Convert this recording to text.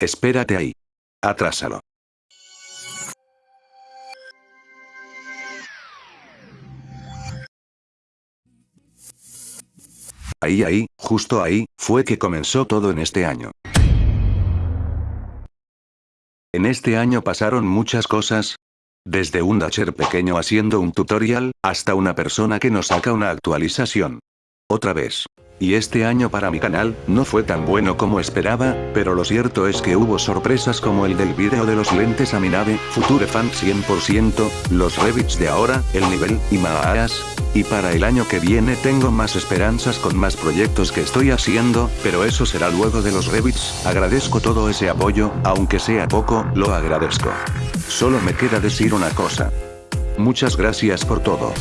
Espérate ahí. Atrásalo. Ahí ahí, justo ahí, fue que comenzó todo en este año. En este año pasaron muchas cosas. Desde un Dacher pequeño haciendo un tutorial, hasta una persona que nos saca una actualización. Otra vez. Y este año para mi canal, no fue tan bueno como esperaba, pero lo cierto es que hubo sorpresas como el del vídeo de los lentes a mi nave, Future Fan 100%, los Revits de ahora, el nivel, y más. Y para el año que viene tengo más esperanzas con más proyectos que estoy haciendo, pero eso será luego de los Revits, agradezco todo ese apoyo, aunque sea poco, lo agradezco. Solo me queda decir una cosa. Muchas gracias por todo.